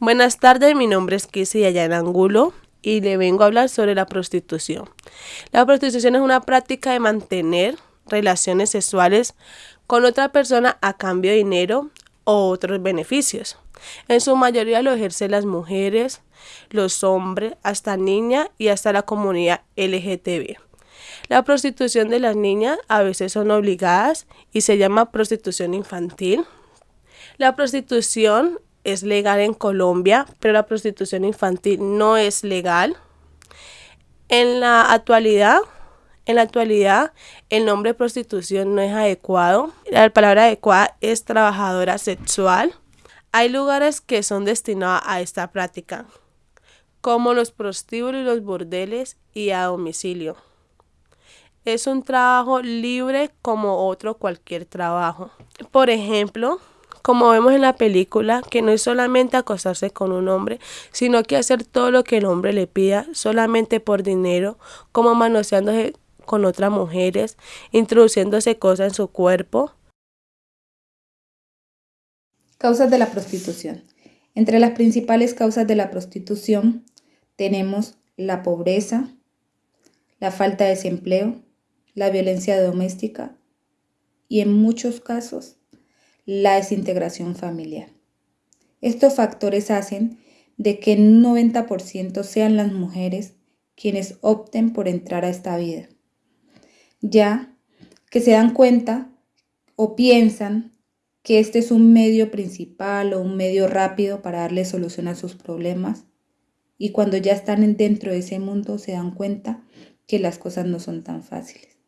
Buenas tardes, mi nombre es Kissy Ayana Angulo y le vengo a hablar sobre la prostitución. La prostitución es una práctica de mantener relaciones sexuales con otra persona a cambio de dinero o otros beneficios. En su mayoría lo ejercen las mujeres, los hombres, hasta niñas y hasta la comunidad LGTB. La prostitución de las niñas a veces son obligadas y se llama prostitución infantil. La prostitución es legal en Colombia, pero la prostitución infantil no es legal. En la actualidad, en la actualidad, el nombre prostitución no es adecuado. La palabra adecuada es trabajadora sexual. Hay lugares que son destinados a esta práctica, como los prostíbulos y los bordeles y a domicilio. Es un trabajo libre como otro cualquier trabajo. Por ejemplo, como vemos en la película, que no es solamente acostarse con un hombre, sino que hacer todo lo que el hombre le pida solamente por dinero, como manoseándose con otras mujeres, introduciéndose cosas en su cuerpo. Causas de la prostitución. Entre las principales causas de la prostitución tenemos la pobreza, la falta de desempleo, la violencia doméstica y en muchos casos la desintegración familiar. Estos factores hacen de que un 90% sean las mujeres quienes opten por entrar a esta vida, ya que se dan cuenta o piensan que este es un medio principal o un medio rápido para darle solución a sus problemas y cuando ya están dentro de ese mundo se dan cuenta que las cosas no son tan fáciles.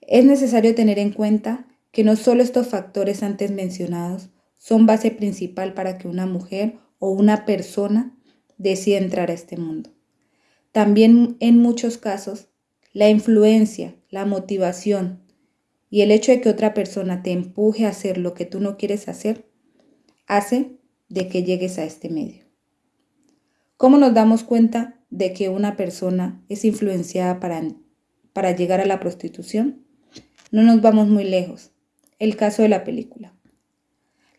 Es necesario tener en cuenta que no solo estos factores antes mencionados son base principal para que una mujer o una persona decida entrar a este mundo. También en muchos casos, la influencia, la motivación y el hecho de que otra persona te empuje a hacer lo que tú no quieres hacer, hace de que llegues a este medio. ¿Cómo nos damos cuenta de que una persona es influenciada para, para llegar a la prostitución? No nos vamos muy lejos. El caso de la película.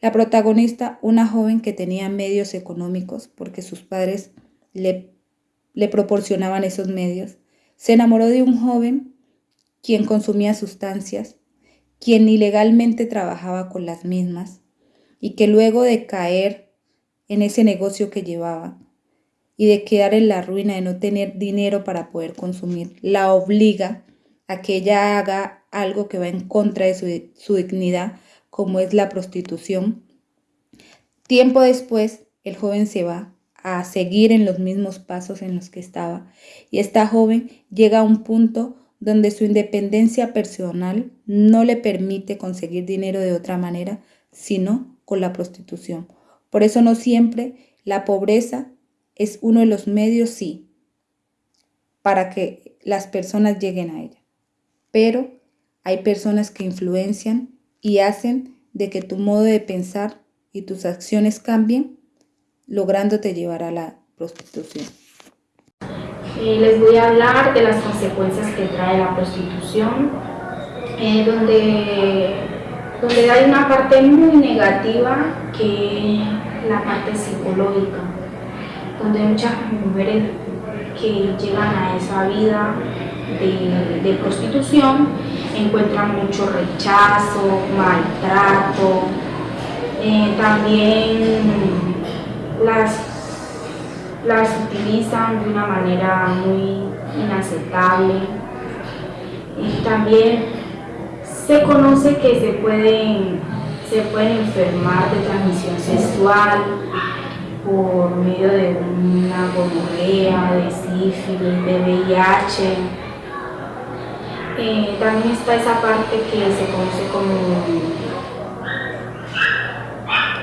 La protagonista, una joven que tenía medios económicos porque sus padres le, proporcionaban esos medios, se enamoró de un joven quien consumía sustancias, quien ilegalmente trabajaba con las mismas y que luego de caer en ese negocio que llevaba y de quedar en la ruina de no tener dinero para poder consumir, la obliga a que ella haga algo que va en contra de su, dignidad, como es la prostitución. Tiempo después, el joven se va a seguir en los mismos pasos en los que estaba y esta joven llega a un punto donde su independencia personal no le permite conseguir dinero de otra manera, sino con la prostitución. Por eso no siempre la pobreza es uno de los medios, sí, para que las personas lleguen a ella. Pero hay personas que influencian y hacen de que tu modo de pensar y tus acciones cambien, lográndote llevar a la prostitución. Eh, les voy a hablar de las consecuencias que trae la prostitución, eh, donde, donde hay una parte muy negativa que la parte psicológica, donde hay muchas mujeres que llegan a esa vida de, prostitución encuentran mucho rechazo, maltrato, eh, también las, las utilizan de una manera muy inaceptable. También se conoce que se pueden, se pueden enfermar de transmisión sexual por medio de una gonorrea, de sífilis, de VIH, eh, también está esa parte que se conoce como,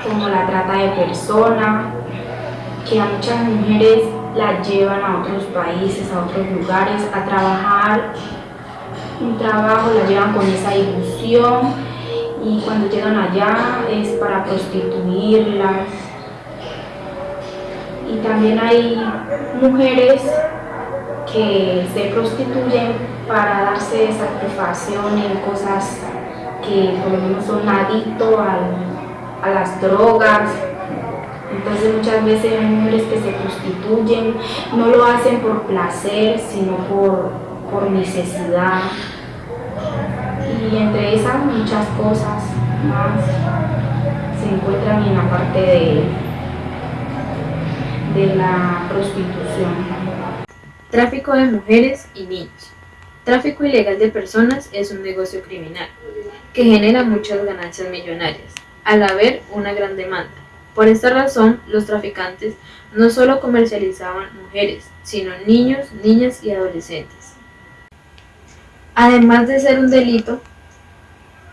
como la trata de personas, que a muchas mujeres las llevan a otros países, a otros lugares, a trabajar un trabajo, las llevan con esa ilusión y cuando llegan allá es para prostituirlas. Y también hay mujeres que se prostituyen para darse satisfacción en cosas que por lo menos son adictos a las drogas. Entonces muchas veces hay mujeres que se prostituyen, no lo hacen por placer, sino por, por necesidad. Y entre esas muchas cosas más se encuentran en la parte de, de la prostitución. Tráfico de mujeres y niños. Tráfico ilegal de personas es un negocio criminal que genera muchas ganancias millonarias, al haber una gran demanda. Por esta razón, los traficantes no solo comercializaban mujeres, sino niños, niñas y adolescentes. Además de ser un delito,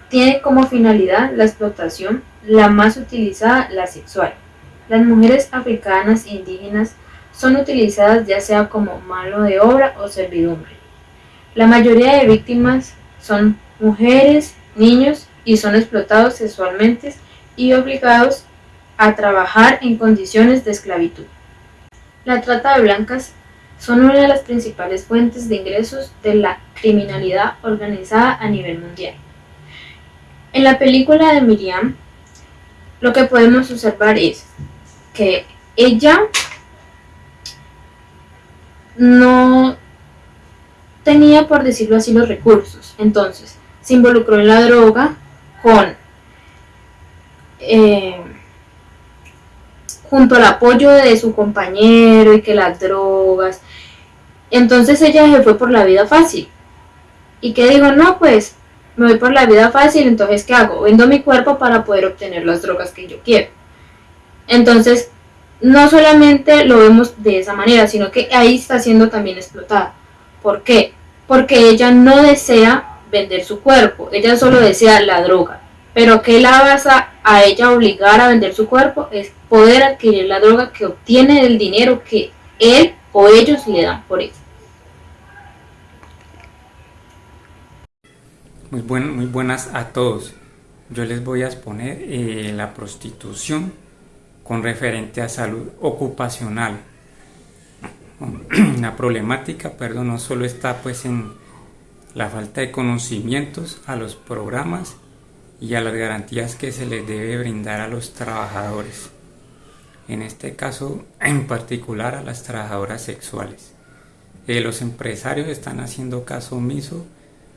tiene como finalidad la explotación, la más utilizada, la sexual. Las mujeres africanas e indígenas son utilizadas ya sea como mano de obra o servidumbre. La mayoría de víctimas son mujeres, niños y son explotados sexualmente y obligados a trabajar en condiciones de esclavitud. La trata de blancas son una de las principales fuentes de ingresos de la criminalidad organizada a nivel mundial. En la película de Miriam, lo que podemos observar es que ella no tenía, por decirlo así, los recursos. Entonces, se involucró en la droga con, eh, junto al apoyo de su compañero y que las drogas. Entonces ella se fue por la vida fácil. Y que dijo, no, pues me voy por la vida fácil, entonces ¿qué hago? Vendo mi cuerpo para poder obtener las drogas que yo quiero. Entonces no solamente lo vemos de esa manera, sino que ahí está siendo también explotada. ¿Por qué? Porque ella no desea vender su cuerpo, ella solo desea la droga. Pero ¿qué la vas a, a ella obligar a vender su cuerpo? Es poder adquirir la droga que obtiene el dinero que él o ellos le dan por eso. Muy buenas a todos. Yo les voy a exponer eh, la prostitución con referente a salud ocupacional. La problemática, perdón, no solo está pues en la falta de conocimientos a los programas y a las garantías que se les debe brindar a los trabajadores. En este caso, en particular a las trabajadoras sexuales. Eh, los empresarios están haciendo caso omiso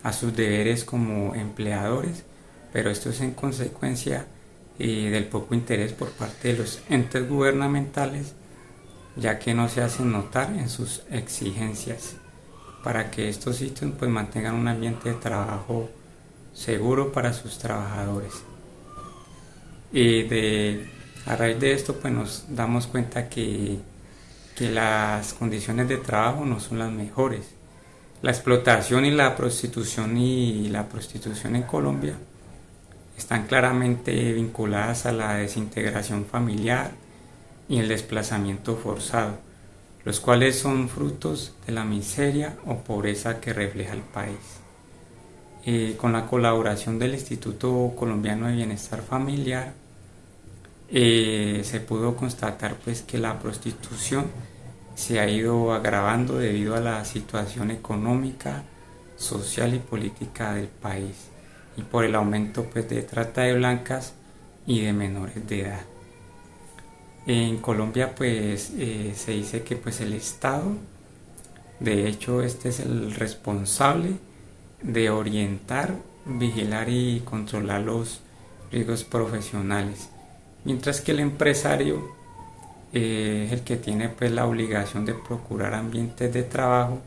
a sus deberes como empleadores, pero esto es en consecuencia del poco interés por parte de los entes gubernamentales, ya que no se hacen notar en sus exigencias para que estos sitios pues, mantengan un ambiente de trabajo seguro para sus trabajadores. Y de, a raíz de esto pues nos damos cuenta que, que las condiciones de trabajo no son las mejores. La explotación y la prostitución y la prostitución en Colombia están claramente vinculadas a la desintegración familiar y el desplazamiento forzado, los cuales son frutos de la miseria o pobreza que refleja el país. Eh, con la colaboración del Instituto Colombiano de Bienestar Familiar, eh, se pudo constatar pues que la prostitución se ha ido agravando debido a la situación económica, social y política del país y por el aumento pues, de trata de blancas y de menores de edad. En Colombia pues eh, se dice que pues el Estado, de hecho este es el responsable de orientar, vigilar y controlar los riesgos profesionales, mientras que el empresario eh, es el que tiene pues la obligación de procurar ambientes de trabajo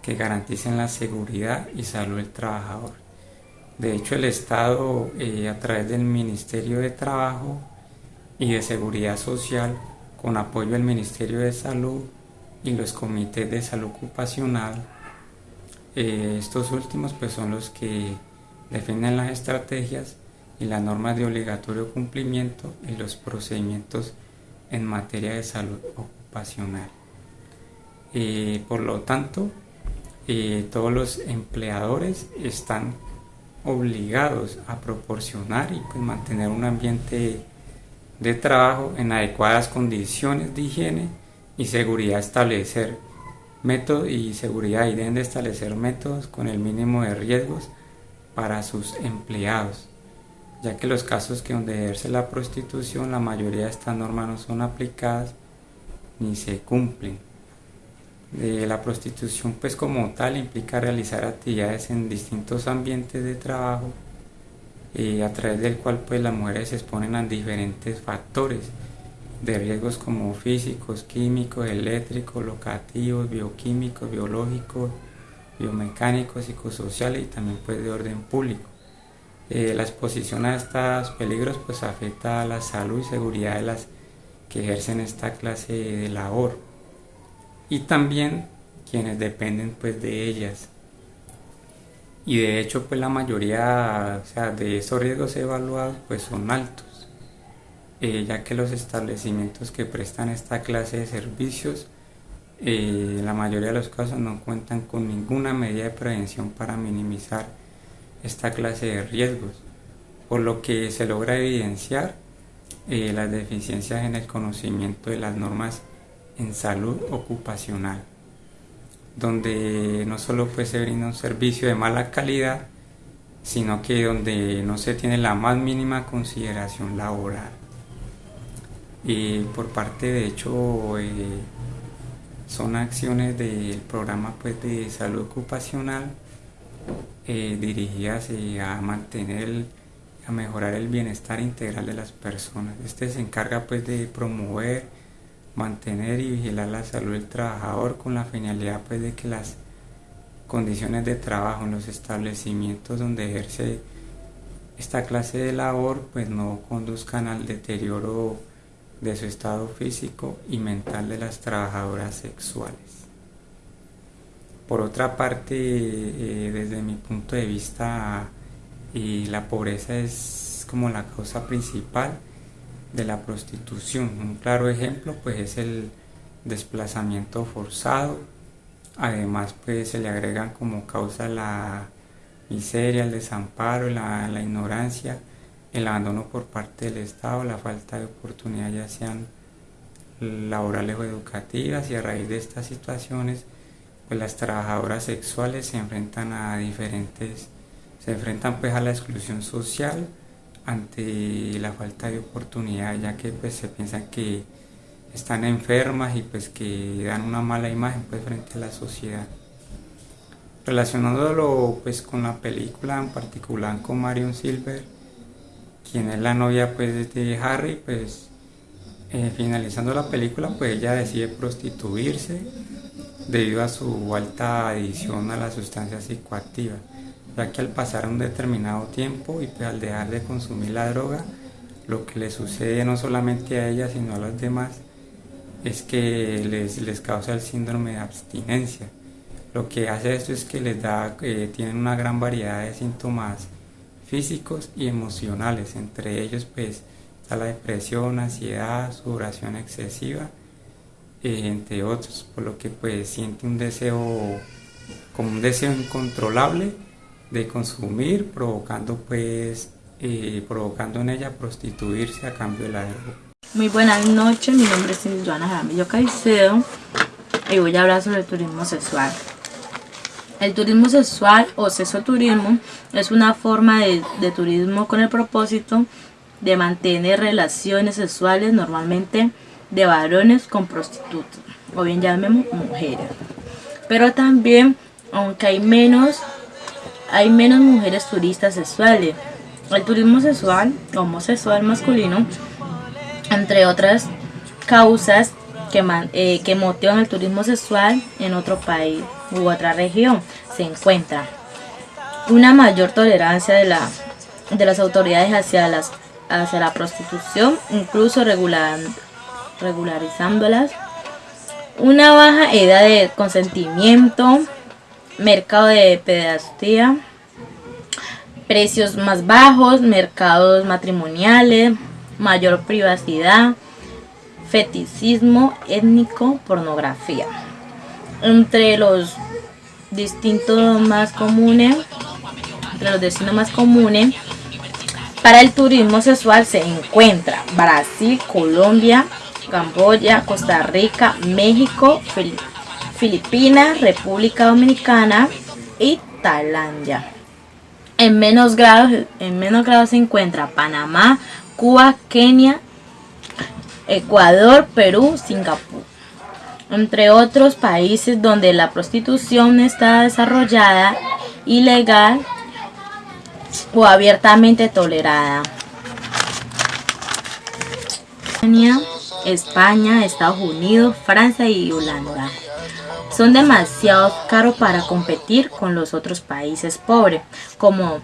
que garanticen la seguridad y salud del trabajador. De hecho, el Estado, eh, a través del Ministerio de Trabajo y de Seguridad Social, con apoyo del Ministerio de Salud y los comités de salud ocupacional, eh, estos últimos pues, son los que defienden las estrategias y las normas de obligatorio cumplimiento y los procedimientos en materia de salud ocupacional. Eh, por lo tanto, todos los empleadores están obligados a proporcionar y pues mantener un ambiente de trabajo en adecuadas condiciones de higiene y seguridad establecer métodos y seguridad y deben de establecer métodos con el mínimo de riesgos para sus empleados ya que los casos que donde ejerce la prostitución la mayoría de estas normas no son aplicadas ni se cumplen. La prostitución pues como tal implica realizar actividades en distintos ambientes de trabajo eh, a través del cual pues las mujeres se exponen a diferentes factores de riesgos como físicos, químicos, eléctricos, locativos, bioquímicos, biológicos, biomecánicos, psicosociales y también pues de orden público. Eh, la exposición a estos peligros pues afecta a la salud y seguridad de las que ejercen esta clase de labor y también quienes dependen pues de ellas. Y de hecho pues la mayoría de esos riesgos evaluados pues son altos. Eh, ya que los establecimientos que prestan esta clase de servicios eh, la mayoría de los casos no cuentan con ninguna medida de prevención para minimizar esta clase de riesgos, por lo que se logra evidenciar eh, las deficiencias en el conocimiento de las normas en salud ocupacional, donde no solo pues, se brinda un servicio de mala calidad, sino que donde no se tiene la más mínima consideración laboral. Y por parte de hecho eh, son acciones del programa pues, de salud ocupacional eh, dirigidas eh, a mantener, a mejorar el bienestar integral de las personas. Este se encarga pues de promover, mantener y vigilar la salud del trabajador con la finalidad pues de que las condiciones de trabajo en los establecimientos donde ejerce esta clase de labor pues no conduzcan al deterioro de su estado físico y mental de las trabajadoras sexuales. Por otra parte, eh, desde mi punto de vista, la pobreza es como la causa principal de la prostitución. Un claro ejemplo pues es el desplazamiento forzado. Además pues se le agregan como causa la miseria, el desamparo, la, la ignorancia, el abandono por parte del Estado, la falta de oportunidad ya sean laborales o educativas y a raíz de estas situaciones pues las trabajadoras sexuales se enfrentan a diferentes, se enfrentan pues a la exclusión social ante la falta de oportunidad, ya que pues se piensa que están enfermas y pues que dan una mala imagen pues frente a la sociedad. Relacionándolo pues con la película en particular con Marion Silver, quien es la novia pues de Harry, pues eh, finalizando la película pues ella decide prostituirse debido a su alta adición a las sustancias psicoactivas, ya que al pasar un determinado tiempo y pues al dejar de consumir la droga, lo que le sucede no solamente a ella sino a los demás es que les, les causa el síndrome de abstinencia. Lo que hace esto es que les da, eh, tienen una gran variedad de síntomas físicos y emocionales, entre ellos pues está la depresión, ansiedad, sudoración excesiva, eh, entre otros, por lo que pues siente un deseo, como un deseo incontrolable de consumir, provocando pues, eh, provocando en ella prostituirse a cambio de la droga. Muy buenas noches, mi nombre es Joana Jaramillo Caicedo y voy a hablar sobre el turismo sexual. El turismo sexual o sexoturismo es una forma de, de turismo con el propósito de mantener relaciones sexuales normalmente de varones con prostitutas, o bien llamemos mujeres. Pero también, aunque hay menos, hay menos mujeres turistas sexuales. El turismo sexual, homosexual masculino, entre otras causas que, eh, que motivan el turismo sexual en otro país u otra región, se encuentra una mayor tolerancia de, la, de las autoridades hacia, las, hacia la prostitución, incluso regulando regularizándolas, una baja edad de consentimiento, mercado de pedastía, precios más bajos, mercados matrimoniales, mayor privacidad, feticismo étnico, pornografía. Entre los distintos más comunes, entre los destinos más comunes para el turismo sexual se encuentra Brasil, Colombia, Camboya, Costa Rica, México, Filipinas, República Dominicana y Tailandia. En menos grado, en menos grado se encuentra Panamá, Cuba, Kenia, Ecuador, Perú, Singapur. Entre otros países donde la prostitución está desarrollada, ilegal o abiertamente tolerada. España, Estados Unidos, Francia y Holanda. Son demasiado caros para competir con los otros países pobres como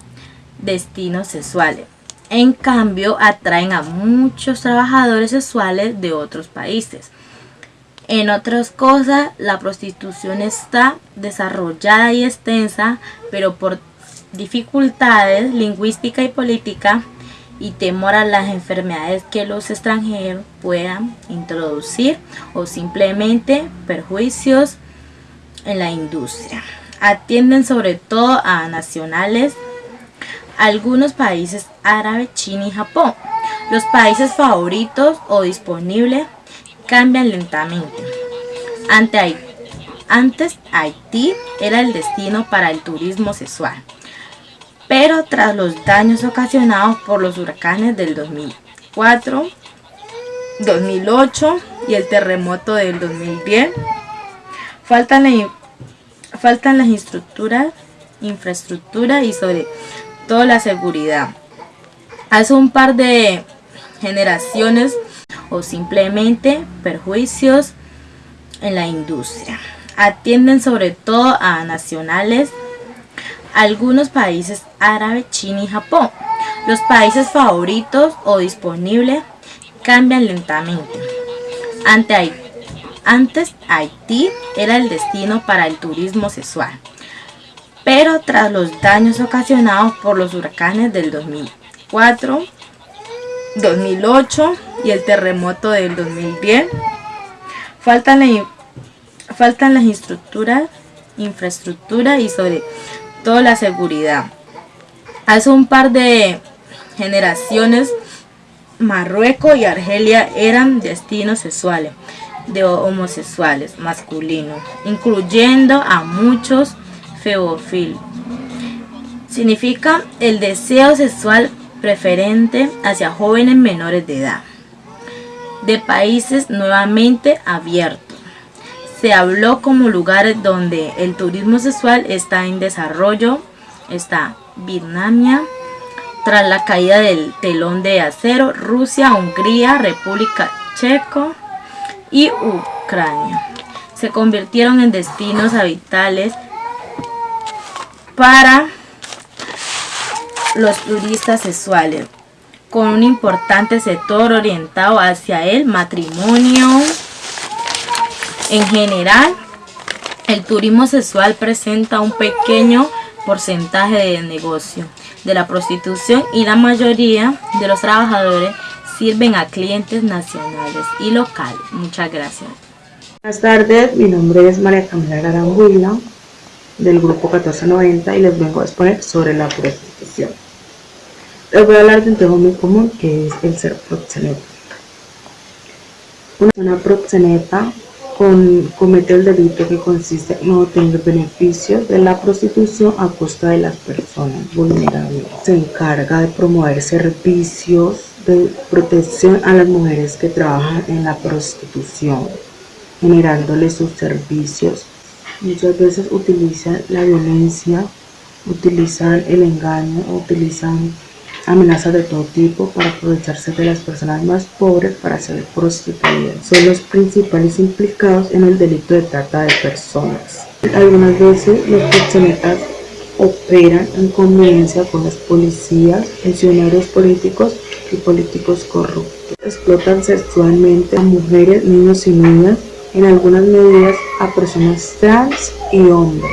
destinos sexuales. En cambio, atraen a muchos trabajadores sexuales de otros países. En otras cosas, la prostitución está desarrollada y extensa, pero por dificultades lingüísticas y políticas y temor a las enfermedades que los extranjeros puedan introducir o simplemente perjuicios en la industria. Atienden sobre todo a nacionales, algunos países árabes, China y Japón. Los países favoritos o disponibles cambian lentamente. antes Haití era el destino para el turismo sexual pero tras los daños ocasionados por los huracanes del 2004, 2008 y el terremoto del 2010, faltan, las estructuras, infraestructura y sobre todo la seguridad. Hace un par de generaciones o simplemente perjuicios en la industria. Atienden sobre todo a nacionales algunos países árabes, China y Japón. Los países favoritos o disponibles cambian lentamente. antes Haití era el destino para el turismo sexual, pero tras los daños ocasionados por los huracanes del 2004, 2008 y el terremoto del 2010, faltan, faltan las estructuras, infraestructura y sobre toda la seguridad. Hace un par de generaciones Marruecos y Argelia eran destinos sexuales de homosexuales masculinos, incluyendo a muchos feofil. Significa el deseo sexual preferente hacia jóvenes menores de edad, de países nuevamente abiertos se habló como lugares donde el turismo sexual está en desarrollo, está Vietnam, tras la caída del telón de acero, Rusia, Hungría, República Checo y Ucrania. Se convirtieron en destinos habitales para los turistas sexuales, con un importante sector orientado hacia el matrimonio, en general, el turismo sexual presenta un pequeño porcentaje de negocio de la prostitución y la mayoría de los trabajadores sirven a clientes nacionales y locales. Muchas gracias. Buenas tardes, mi nombre es María Camila Garanguila del grupo 1490 y les vengo a exponer sobre la prostitución. Les voy a hablar de un tema muy común que es el ser proxeneta. Una proxeneta comete el delito que consiste en obtener beneficios de la prostitución a costa de las personas vulnerables. Se encarga de promover servicios de protección a las mujeres que trabajan en la prostitución, generándoles sus servicios. Muchas veces utilizan la violencia, utilizan el engaño, utilizan amenazas de todo tipo para aprovecharse de las personas más pobres para ser prostituidas. Son los principales implicados en el delito de trata de personas. Algunas veces los proxenetas operan en conveniencia con las policías, funcionarios políticos y políticos corruptos. Explotan sexualmente a mujeres, niños y niñas, en algunas medidas a personas trans y hombres.